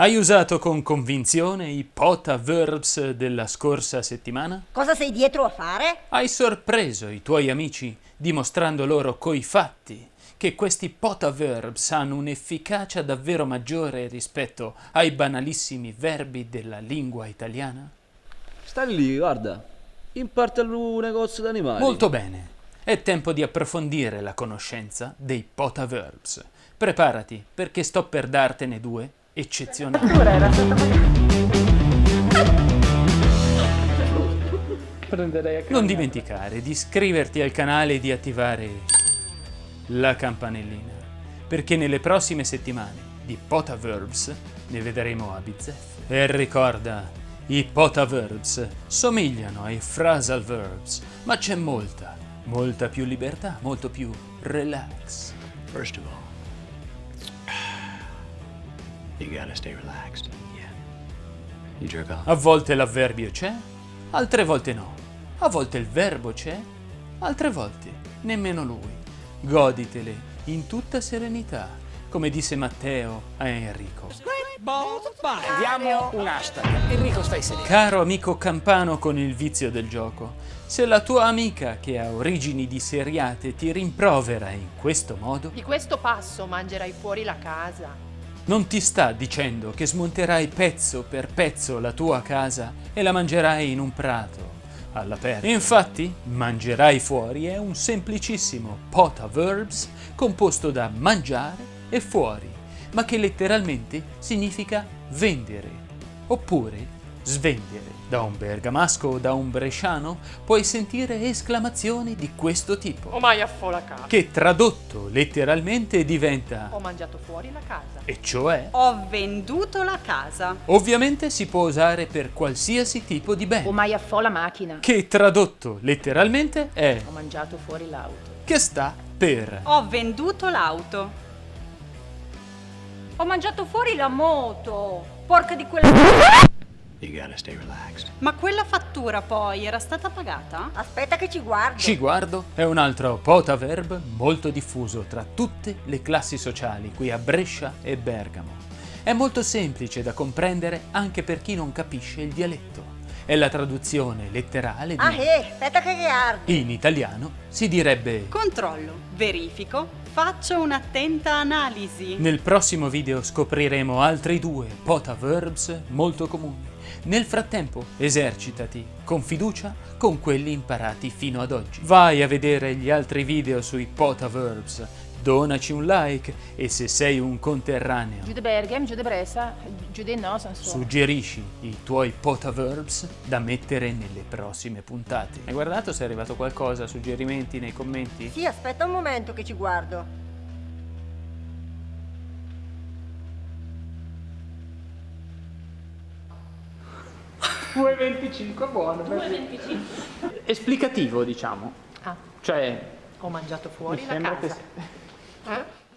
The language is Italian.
Hai usato con convinzione i pota verbs della scorsa settimana? Cosa sei dietro a fare? Hai sorpreso i tuoi amici dimostrando loro coi fatti che questi pota verbs hanno un'efficacia davvero maggiore rispetto ai banalissimi verbi della lingua italiana? Sta lì, guarda. In parte al negozio d'animali. Molto bene. È tempo di approfondire la conoscenza dei pota verbs. Preparati, perché sto per dartene due eccezionali. Non dimenticare di iscriverti al canale e di attivare la campanellina, perché nelle prossime settimane di Pota Verbs ne vedremo a bizzeffe. E ricorda, i Pota Verbs somigliano ai Phrasal Verbs, ma c'è molta, molta più libertà, molto più relax. First of all, Yeah. You jerk off. A volte l'avverbio c'è, altre volte no. A volte il verbo c'è, altre volte nemmeno lui. Goditele in tutta serenità, come disse Matteo a Enrico. Diamo un hashtag. Enrico, stai sereno. Caro amico campano con il vizio del gioco, se la tua amica che ha origini di seriate ti rimprovera in questo modo, Di questo passo mangerai fuori la casa. Non ti sta dicendo che smonterai pezzo per pezzo la tua casa e la mangerai in un prato all'aperto. Infatti, mangerai fuori è un semplicissimo pota verbs composto da mangiare e fuori, ma che letteralmente significa vendere oppure svendere. Da un bergamasco o da un bresciano puoi sentire esclamazioni di questo tipo, O mai affo la casa. che tradotto letteralmente diventa Ho mangiato fuori la casa. e cioè Ho venduto la casa. Ovviamente si può usare per qualsiasi tipo di bene, O mai affò la macchina. che tradotto letteralmente è Ho mangiato fuori l'auto. che sta per Ho venduto l'auto. Ho mangiato fuori la moto. Porca di quella... You gotta stay relaxed. Ma quella fattura poi era stata pagata? Aspetta che ci guardo. ci guardo è un altro pota verb molto diffuso tra tutte le classi sociali qui a Brescia e Bergamo. È molto semplice da comprendere anche per chi non capisce il dialetto. È la traduzione letterale di Ah, eh, aspetta che guardi. in italiano si direbbe Controllo, verifico, faccio un'attenta analisi. Nel prossimo video scopriremo altri due pota verbs molto comuni. Nel frattempo esercitati con fiducia con quelli imparati fino ad oggi. Vai a vedere gli altri video sui pota verbs, donaci un like e se sei un conterraneo Bressa, no, suggerisci i tuoi pota verbs da mettere nelle prossime puntate. Hai guardato se è arrivato qualcosa, suggerimenti nei commenti? Sì, aspetta un momento che ci guardo. Esplicativo diciamo, Ah, cioè ho mangiato fuori mi la casa. che Eh?